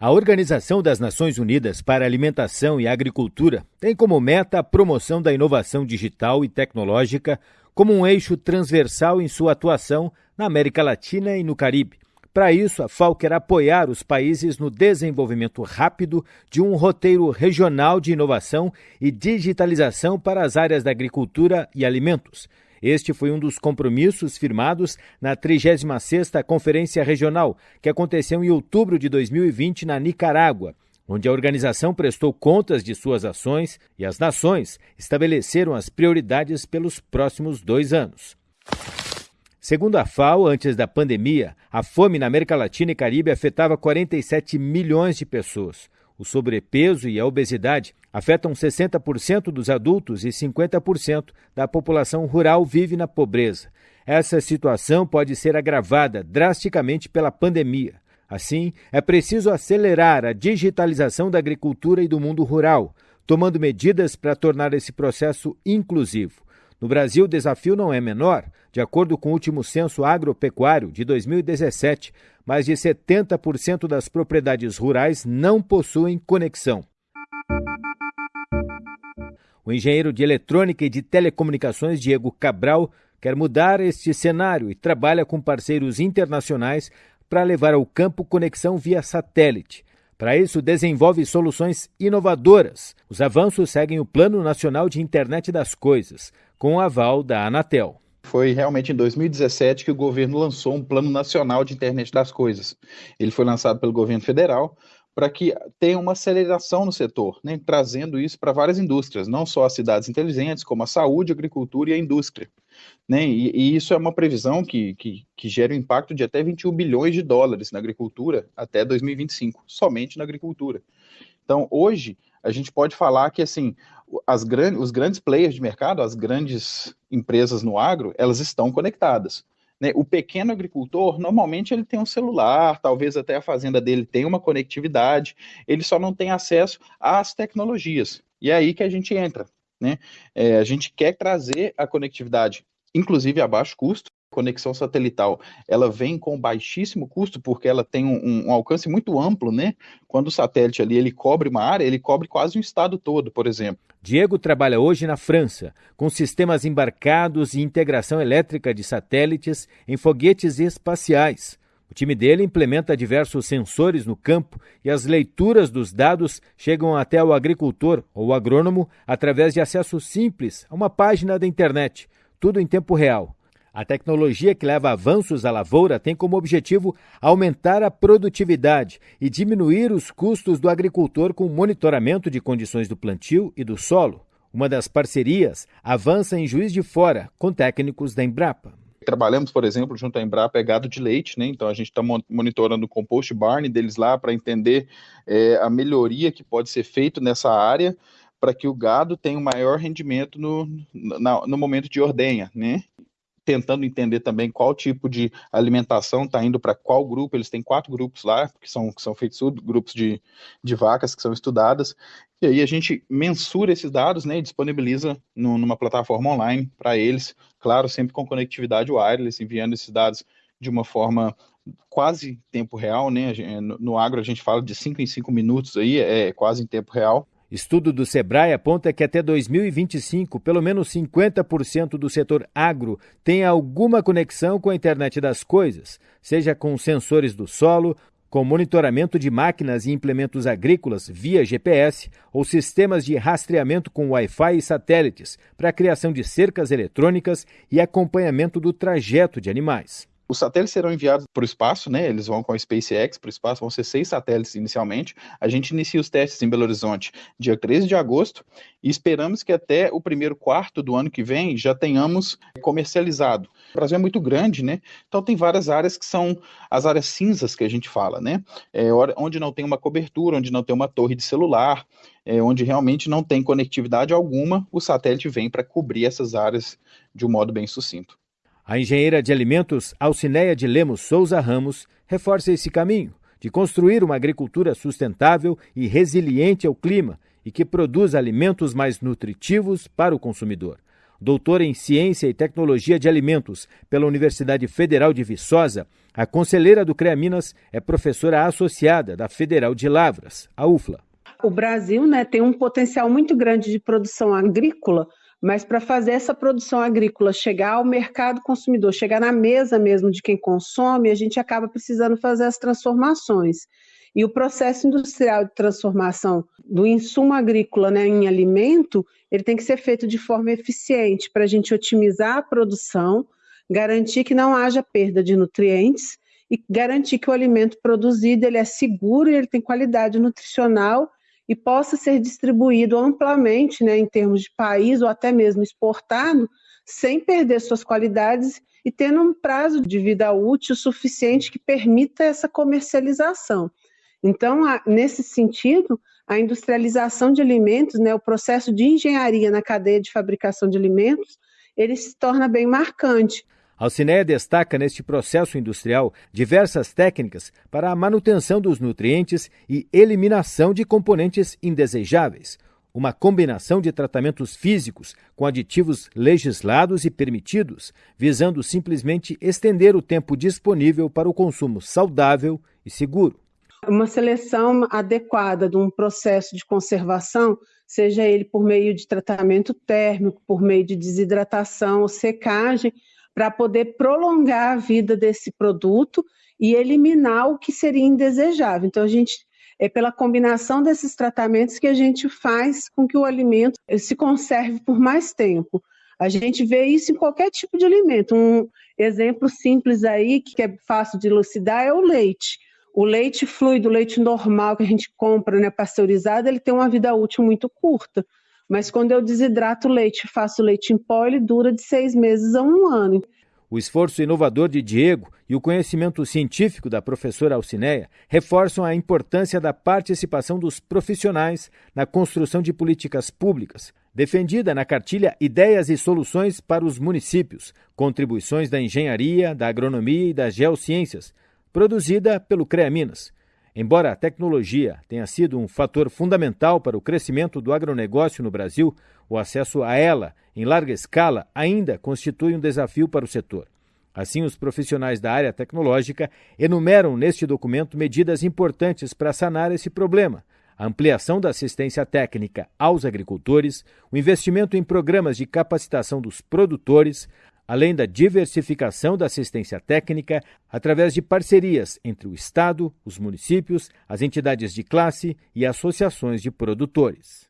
A Organização das Nações Unidas para Alimentação e Agricultura tem como meta a promoção da inovação digital e tecnológica como um eixo transversal em sua atuação na América Latina e no Caribe. Para isso, a FAO quer apoiar os países no desenvolvimento rápido de um roteiro regional de inovação e digitalização para as áreas da agricultura e alimentos este foi um dos compromissos firmados na 36ª Conferência Regional, que aconteceu em outubro de 2020 na Nicarágua, onde a organização prestou contas de suas ações e as nações estabeleceram as prioridades pelos próximos dois anos. Segundo a FAO, antes da pandemia, a fome na América Latina e Caribe afetava 47 milhões de pessoas. O sobrepeso e a obesidade afetam 60% dos adultos e 50% da população rural vive na pobreza. Essa situação pode ser agravada drasticamente pela pandemia. Assim, é preciso acelerar a digitalização da agricultura e do mundo rural, tomando medidas para tornar esse processo inclusivo. No Brasil, o desafio não é menor. De acordo com o último censo agropecuário de 2017, mais de 70% das propriedades rurais não possuem conexão. O engenheiro de eletrônica e de telecomunicações Diego Cabral quer mudar este cenário e trabalha com parceiros internacionais para levar ao campo conexão via satélite. Para isso, desenvolve soluções inovadoras. Os avanços seguem o Plano Nacional de Internet das Coisas, com o aval da Anatel. Foi realmente em 2017 que o governo lançou um Plano Nacional de Internet das Coisas. Ele foi lançado pelo governo federal para que tenha uma aceleração no setor, né, trazendo isso para várias indústrias, não só as cidades inteligentes, como a saúde, a agricultura e a indústria. Né, e, e, isso é uma previsão que, que, que gera um impacto de até 21 bilhões de dólares na agricultura até 2025, somente na agricultura. Então, hoje, a gente pode falar que assim as os grandes players de mercado, as grandes empresas no agro, elas estão conectadas. Né? O pequeno agricultor, normalmente ele tem um celular, talvez até a fazenda dele tenha uma conectividade, ele só não tem acesso às tecnologias. E é aí que a gente entra. Né? É, a gente quer trazer a conectividade, inclusive a baixo custo, conexão satelital ela vem com baixíssimo custo porque ela tem um, um, alcance muito amplo, né? Quando o satélite ali ele cobre uma área, ele cobre quase um estado todo, por exemplo. Diego trabalha hoje na França, com sistemas embarcados e integração elétrica de satélites em foguetes espaciais. O time dele implementa diversos sensores no campo e as leituras dos dados chegam até o agricultor ou agrônomo através de acesso simples a uma página da internet, tudo em tempo real. A tecnologia que leva avanços à lavoura tem como objetivo aumentar a produtividade e diminuir os custos do agricultor com monitoramento de condições do plantio e do solo. Uma das parcerias avança em Juiz de Fora, com técnicos da Embrapa. Trabalhamos, por exemplo, junto à Embrapa, é gado de leite, né? Então a gente está monitorando o compost barn deles lá para entender é, a melhoria que pode ser feito nessa área para que o gado tenha um maior rendimento no, no, no momento de ordenha, né? Tentando entender também qual tipo de alimentação está indo para qual grupo. Eles têm quatro grupos lá, que são, que são feitos grupos de, de vacas que são estudadas. E aí a gente mensura esses dados né, e disponibiliza no, numa plataforma online para eles, claro, sempre com conectividade wireless, enviando esses dados de uma forma quase tempo real, né? No, agro a gente fala de 5 em 5 minutos aí, é quase em tempo real. Estudo do Sebrae aponta que até 2025, pelo menos 50% do setor agro tem alguma conexão com a internet das coisas, seja com sensores do solo, com monitoramento de máquinas e implementos agrícolas via GPS ou sistemas de rastreamento com Wi-Fi e satélites para a criação de cercas eletrônicas e acompanhamento do trajeto de animais. Os satélites serão enviados para o espaço, né? Eles vão com a SpaceX para o espaço, vão ser seis satélites inicialmente. A gente inicia os testes em Belo Horizonte dia 13 de agosto e esperamos que até o primeiro quarto do ano que vem já tenhamos comercializado. O Brasil é muito grande, né? Então tem várias áreas que são as áreas cinzas que a gente fala, né? É, onde não tem uma cobertura, onde não tem uma torre de celular, é, onde realmente não tem conectividade alguma, o satélite vem para cobrir essas áreas de um modo bem sucinto. A engenheira de alimentos Alcineia de Lemos Souza Ramos reforça esse caminho de construir uma agricultura sustentável e resiliente ao clima e que produza alimentos mais nutritivos para o consumidor. doutora em Ciência e Tecnologia de Alimentos pela Universidade Federal de Viçosa, a conselheira do CREA Minas é professora associada da Federal de Lavras, a UFLA. O Brasil né, tem um potencial muito grande de produção agrícola, mas para fazer essa produção agrícola chegar ao mercado consumidor, chegar na mesa mesmo de quem consome, a gente acaba precisando fazer as transformações. E o processo industrial de transformação do insumo agrícola né, em alimento, ele tem que ser feito de forma eficiente para a gente otimizar a produção, garantir que não haja perda de nutrientes e garantir que o alimento produzido ele é seguro e ele tem qualidade nutricional e possa ser distribuído amplamente, né, em termos de país ou até mesmo exportado, sem perder suas qualidades e tendo um prazo de vida útil suficiente que permita essa comercialização. Então, nesse sentido, a industrialização de alimentos, né, o processo de engenharia na cadeia de fabricação de alimentos, ele se torna bem marcante. Alcineia destaca neste processo industrial diversas técnicas para a manutenção dos nutrientes e eliminação de componentes indesejáveis. Uma combinação de tratamentos físicos com aditivos legislados e permitidos, visando simplesmente estender o tempo disponível para o consumo saudável e seguro. Uma seleção adequada de um processo de conservação, seja ele por meio de tratamento térmico, por meio de desidratação secagem, para poder prolongar a vida desse produto e eliminar o que seria indesejável. Então, a gente é pela combinação desses tratamentos que a gente faz com que o alimento se conserve por mais tempo. A gente vê isso em qualquer tipo de alimento. Um exemplo simples aí, que é fácil de elucidar, é o leite. O leite fluido, o leite normal que a gente compra, né, pasteurizado, ele tem uma vida útil muito curta. Mas quando eu desidrato o leite faço leite em pó, ele dura de seis meses a um ano. O esforço inovador de Diego e o conhecimento científico da professora Alcineia reforçam a importância da participação dos profissionais na construção de políticas públicas, defendida na cartilha Ideias e Soluções para os Municípios, contribuições da engenharia, da agronomia e das geociências, produzida pelo CREA Minas. Embora a tecnologia tenha sido um fator fundamental para o crescimento do agronegócio no Brasil, o acesso a ela, em larga escala, ainda constitui um desafio para o setor. Assim, os profissionais da área tecnológica enumeram neste documento medidas importantes para sanar esse problema. A ampliação da assistência técnica aos agricultores, o investimento em programas de capacitação dos produtores, além da diversificação da assistência técnica através de parcerias entre o Estado, os municípios, as entidades de classe e associações de produtores.